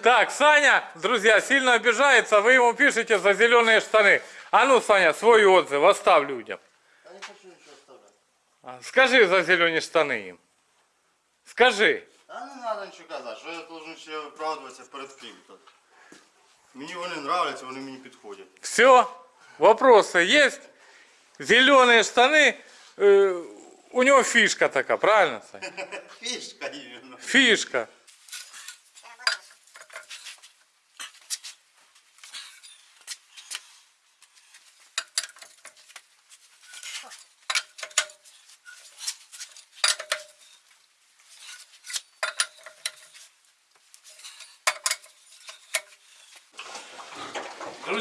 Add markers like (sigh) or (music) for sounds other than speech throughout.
Так, Саня, друзья, сильно обижается, вы ему пишете за зеленые штаны. А ну, Саня, свой отзыв оставь людям. Я не хочу ничего оставлять. А, Скажи за зелені штани їм. Скажи. А не треба нічого казати, що я должен ще виправдуватися перед ким тут. Мені вони нравляться, вони мені підходять. Все. Вопросы есть? Зеленые штаны. э, у него фишка такая, правильно, Саня? (laughs) Фішка іменно. Фишка.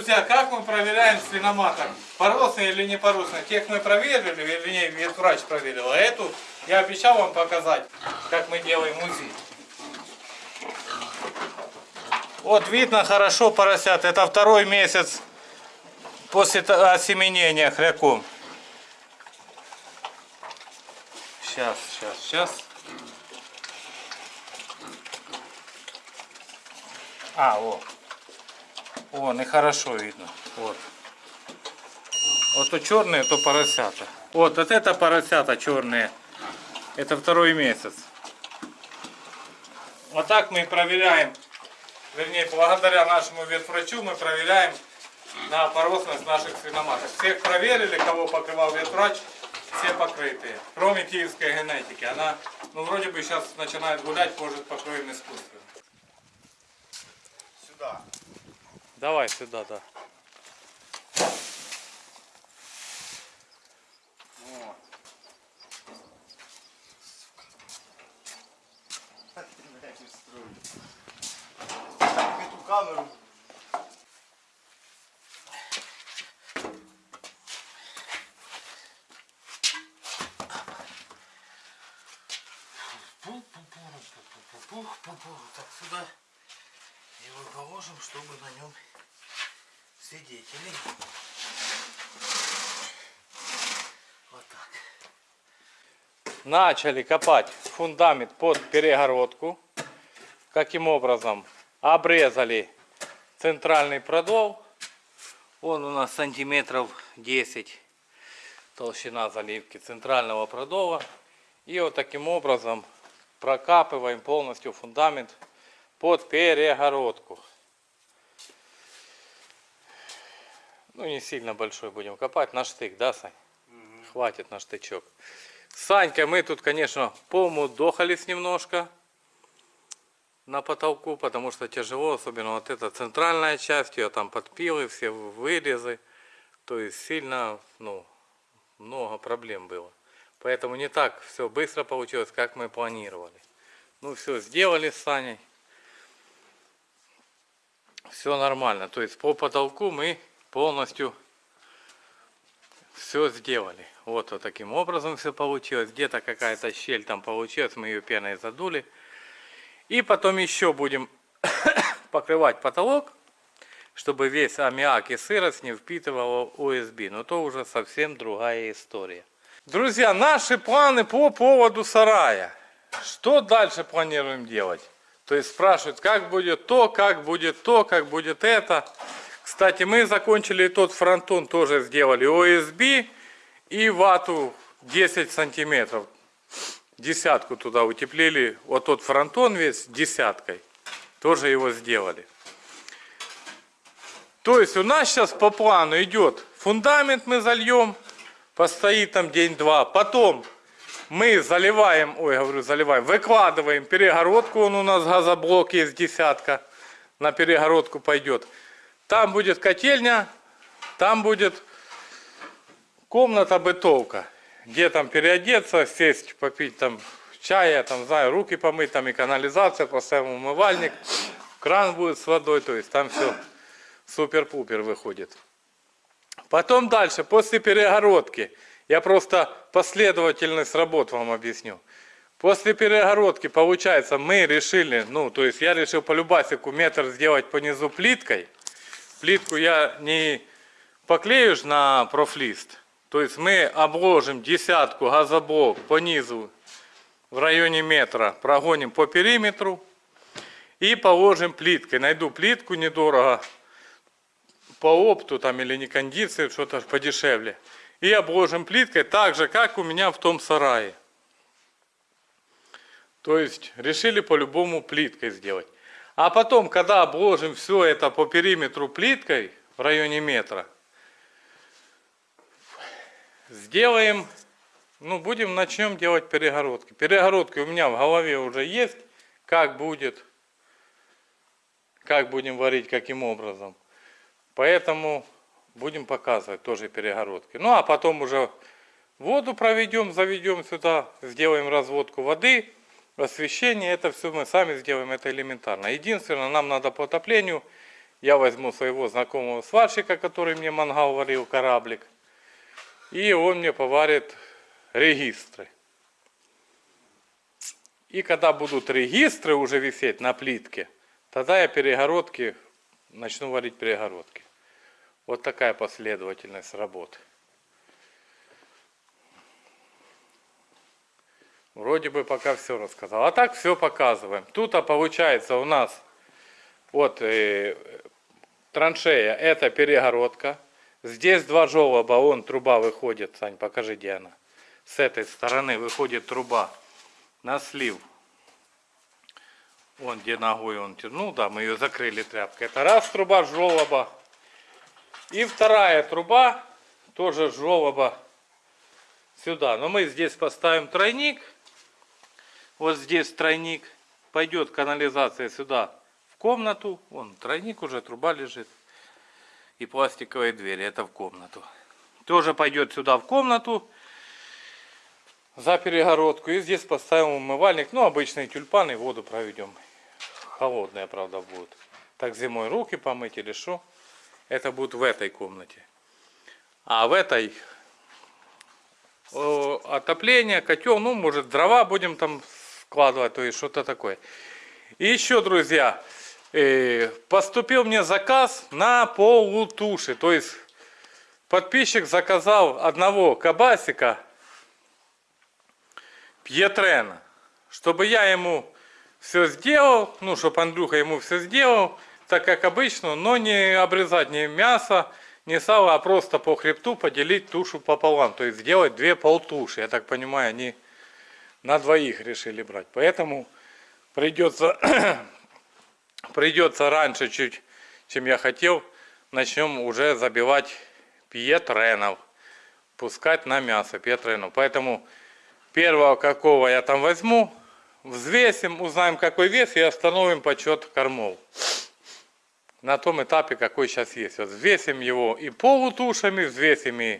Друзья, как мы проверяем свиноматок? Поросный или не поросный? Тех мы проверили, вернее, ветврач проверил. А эту я обещал вам показать, как мы делаем УЗИ. Вот видно хорошо поросят. Это второй месяц после осеменения хряком. Сейчас, сейчас, сейчас. А, вот. Вон, и хорошо видно. Вот. Вот то черные, то поросята. Вот, вот это поросята черные. Это второй месяц. Вот так мы проверяем. Вернее, благодаря нашему ветврачу мы проверяем на поросность наших свиноматок. Всех проверили, кого покрывал ветврач, все покрытые. Кроме киевской генетики. Она, ну, вроде бы сейчас начинает гулять, может, покроем искусственно. Давай сюда, да. Камеру. Так, сюда его положим, чтобы на нем сидеть. Или... Вот так. начали копать фундамент под перегородку. Каким образом? Обрезали центральный продол. Он у нас сантиметров 10 толщина заливки центрального продола. И вот таким образом прокапываем полностью фундамент под перегородку. Ну не сильно большой будем копать, на штык, да, Сань? Хватит на штычок. С Санькой мы тут, конечно, помудохались немножко на потолку, потому что тяжело, особенно вот эта центральная часть, ее там подпилы, все вырезы. То есть сильно, ну, много проблем было. Поэтому не так все быстро получилось, как мы планировали. Ну все, сделали с Саней. Все нормально. То есть по потолку мы полностью все сделали. Вот, вот таким образом все получилось. Где-то какая-то щель там получилась, мы ее пеной задули. И потом еще будем (coughs) покрывать потолок, чтобы весь аммиак и сырость не впитывало ОСБ. Но то уже совсем другая история. Друзья, наши планы по поводу сарая. Что дальше планируем делать? То есть спрашивают, как будет то, как будет то, как будет это. Кстати, мы закончили тот фронтон, тоже сделали ОСБ и вату 10 сантиметров. Десятку туда утеплили. Вот тот фронтон весь десяткой. Тоже его сделали. То есть у нас сейчас по плану идет фундамент мы зальем, постоит там день-два. Потом мы заливаем, ой, говорю, заливаем, выкладываем перегородку, он у нас газоблок есть десятка, на перегородку пойдет. Там будет котельня, там будет комната бытовка, где там переодеться, сесть, попить там чая, там, знаю, руки помыть, там и канализация, поставим умывальник, кран будет с водой, то есть там все супер-пупер выходит. Потом дальше, после перегородки, я просто последовательность работ вам объясню. После перегородки, получается, мы решили, ну, то есть я решил по любасику метр сделать по низу плиткой. Плитку я не поклею на профлист. То есть мы обложим десятку газоблок по низу в районе метра, прогоним по периметру. И положим плиткой. Найду плитку недорого. По опту там или не кондиции, что-то подешевле. И обложим плиткой так же, как у меня в том сарае. То есть решили по-любому плиткой сделать. А потом, когда обложим все это по периметру плиткой в районе метра, сделаем, ну, будем, начнем делать перегородки. Перегородки у меня в голове уже есть, как будет, как будем варить, каким образом. Поэтому будем показывать тоже перегородки. Ну, а потом уже воду проведем, заведем сюда, сделаем разводку воды, освещение. Это все мы сами сделаем, это элементарно. Единственное, нам надо по отоплению. Я возьму своего знакомого сварщика, который мне мангал варил, кораблик. И он мне поварит регистры. И когда будут регистры уже висеть на плитке, тогда я перегородки, начну варить перегородки. Вот такая последовательность работы. Вроде бы пока все рассказал. А так все показываем. Тут а получается у нас вот э, траншея, это перегородка. Здесь два желоба, вон труба выходит. Сань, покажи, где она. С этой стороны выходит труба на слив. Вон где ногой он тянул, да, мы ее закрыли тряпкой. Это раз труба желоба. И вторая труба, тоже желоба сюда. Но мы здесь поставим тройник. Вот здесь тройник. Пойдет канализация сюда в комнату. Вон тройник уже, труба лежит. И пластиковые двери. Это в комнату. Тоже пойдет сюда в комнату. За перегородку. И здесь поставим умывальник. Ну, обычные тюльпаны. Воду проведем. Холодная, правда, будет. Так зимой руки помыть или что. Это будет в этой комнате. А в этой отопление, котел, ну, может, дрова будем там складывать, то есть что-то такое. И еще, друзья, э, поступил мне заказ на полутуши. То есть подписчик заказал одного кабасика Пьетрена, чтобы я ему все сделал, ну, чтобы Андрюха ему все сделал, так как обычно, но не обрезать ни мясо, ни сало, а просто по хребту поделить тушу пополам. То есть сделать две полтуши. Я так понимаю, они на двоих решили брать. Поэтому придется, (clears throat) придется раньше чуть, чем я хотел, начнем уже забивать пьетренов. Пускать на мясо пьетренов. Поэтому первого какого я там возьму, взвесим, узнаем какой вес и остановим подсчет кормов. На том этапе, какой сейчас есть. Вот взвесим его и полутушами, взвесим и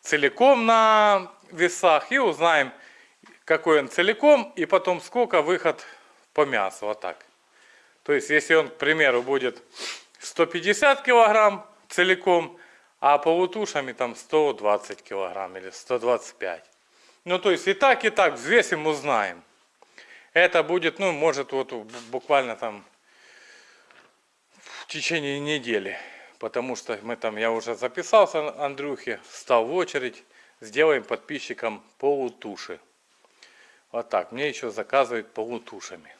целиком на весах и узнаем, какой он целиком и потом сколько выход по мясу. Вот так. То есть, если он, к примеру, будет 150 килограмм целиком, а полутушами там 120 килограмм или 125. Ну, то есть и так, и так взвесим, узнаем. Это будет, ну, может, вот буквально там в течение недели. Потому что мы там, я уже записался, Андрюхе, стал в очередь. Сделаем подписчикам полутуши. Вот так, мне еще заказывают полутушами.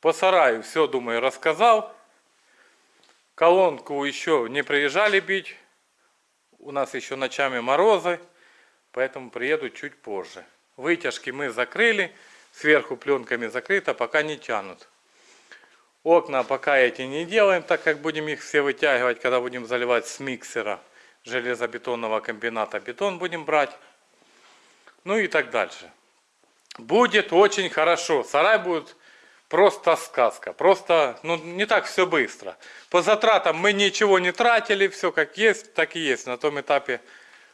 По сараю все, думаю, рассказал. Колонку еще не приезжали бить. У нас еще ночами морозы поэтому приеду чуть позже. Вытяжки мы закрыли, сверху пленками закрыто, пока не тянут. Окна пока эти не делаем, так как будем их все вытягивать, когда будем заливать с миксера железобетонного комбината. Бетон будем брать. Ну и так дальше. Будет очень хорошо. Сарай будет просто сказка. Просто, ну, не так все быстро. По затратам мы ничего не тратили. Все как есть, так и есть. На том этапе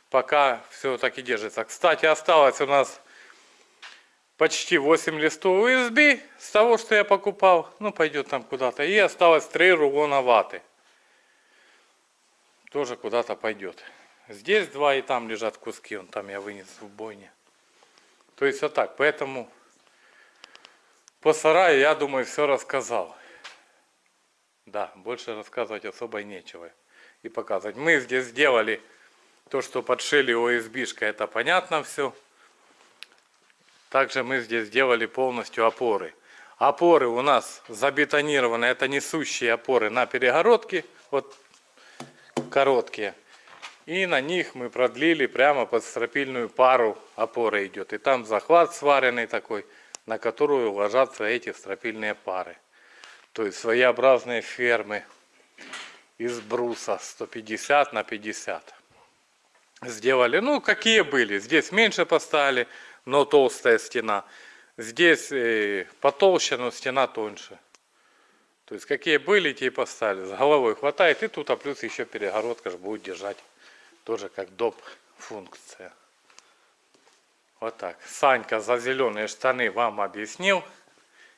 пока все так и держится. Кстати, осталось у нас почти 8 листов USB с того, что я покупал. Ну, пойдет там куда-то. И осталось 3 рулона ваты. Тоже куда-то пойдет. Здесь два и там лежат куски. Он там я вынес в бойне. То есть вот так. Поэтому по сараю, я думаю, все рассказал. Да, больше рассказывать особо нечего. И показывать. Мы здесь сделали то, что подшили ОСБшка, это понятно все. Также мы здесь сделали полностью опоры. Опоры у нас забетонированы. Это несущие опоры на перегородке. Вот короткие. И на них мы продлили прямо под стропильную пару опора идет. И там захват сваренный такой, на которую ложатся эти стропильные пары. То есть своеобразные фермы из бруса 150 на 50. Сделали, ну какие были. Здесь меньше поставили, но толстая стена. Здесь э, потолще, но стена тоньше. То есть какие были, те и поставили. С головой хватает. И тут, а плюс еще перегородка же будет держать. Тоже как доп функция. Вот так. Санька за зеленые штаны вам объяснил.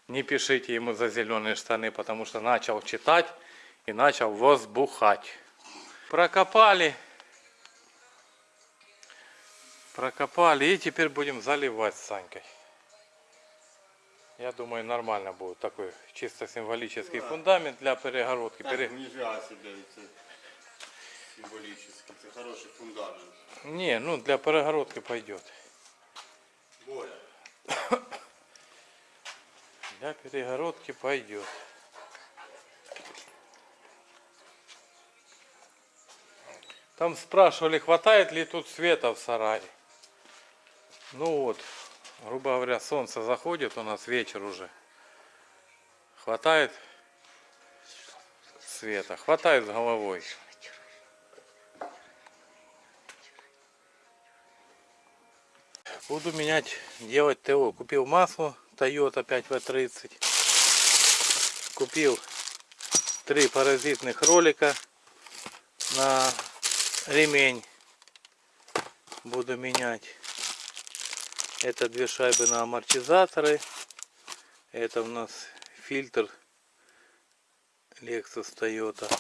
Не пишите ему за зеленые штаны, потому что начал читать и начал возбухать. Прокопали. Прокопали и теперь будем заливать с Санькой. Я думаю, нормально будет такой чисто символический фундамент для перегородки. Так, Пере- себе, символічно. Це хороший фундамент. Не, ну для перегородки пойдет. Боря. (coughs) Для перегородки пойдет. Там спрашивали, хватает ли тут света в сарае. Ну вот, грубо говоря, солнце заходит, у нас вечер уже. Хватает света, хватает с головой. Буду менять, делать ТО. Купил масло Toyota 5В30. Купил три паразитных ролика на ремень. Буду менять. Это две шайбы на амортизаторы. Это у нас фильтр Lexus Toyota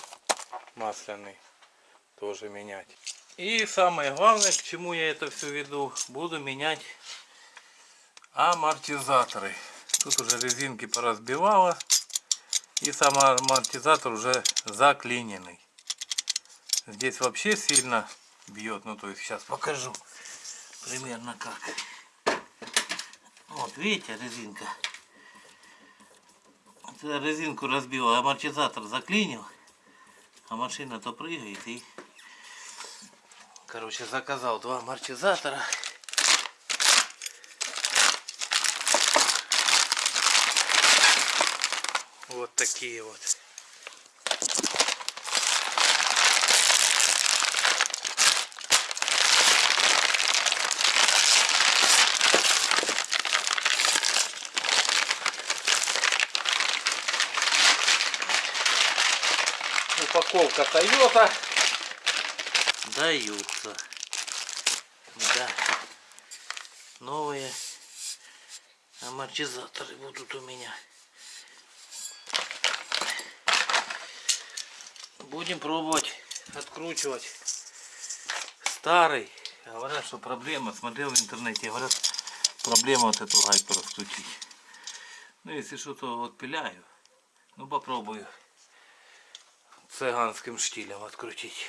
масляный. Тоже менять. И самое главное, к чему я это все веду, буду менять амортизаторы. Тут уже резинки поразбивала. И сам амортизатор уже заклиненный. Здесь вообще сильно бьет. Ну то есть сейчас покажу примерно как. Вот видите резинка. Вот резинку разбила, амортизатор заклинил. А машина то прыгает и Короче, заказал два амортизатора. Вот такие вот. Упаковка Toyota даются. Да. Новые амортизаторы будут у меня. Будем пробовать откручивать старый. Говорят, что проблема, смотрел в интернете, говорят, проблема вот эту гайку раскрутить. Ну, если что-то отпиляю, ну попробую цыганским штилем открутить.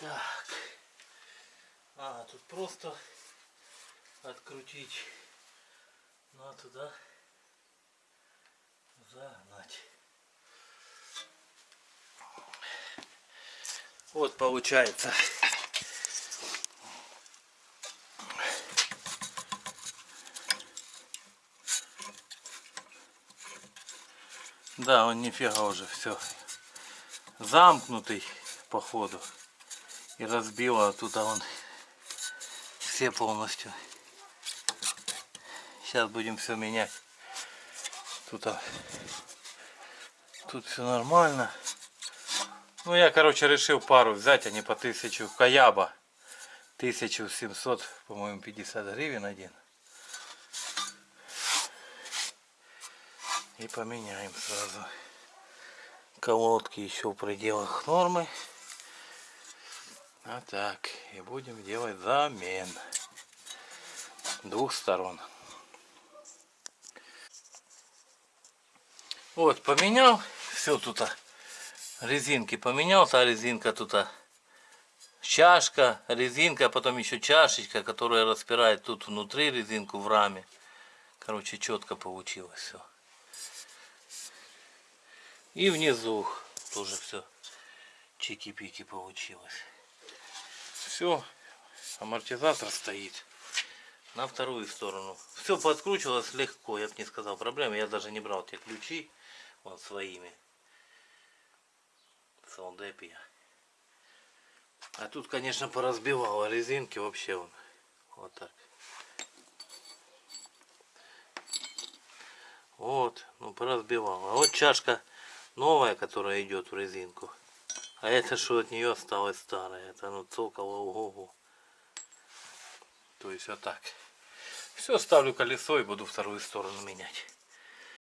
Так. А, тут просто открутить. Ну а туда загнать. Вот получается. Да, он нифига уже все замкнутый походу и разбила тут а он все полностью. Сейчас будем все менять. Тут, а, тут все нормально. Ну я короче решил пару взять, а не по тысячу Каяба. 1700, по-моему, 50 гривен один. И поменяем сразу. Колодки еще в пределах нормы. А так, и будем делать замен двух сторон. Вот, поменял все тут. а, Резинки поменял, та резинка тут. а, Чашка, резинка, а потом еще чашечка, которая распирает тут внутри резинку в раме. Короче, четко получилось все. И внизу тоже все чики-пики получилось. Все, амортизатор стоит на вторую сторону. Все подкручивалось легко, я бы не сказал проблемы. Я даже не брал те ключи вот своими. Солдепия. А тут, конечно, поразбивало резинки вообще он. Вот так. Вот, ну поразбивало. А вот чашка новая, которая идет в резинку. А это что от нее осталось старое. Это ну цокало ого То есть вот так. Все, ставлю колесо и буду вторую сторону менять.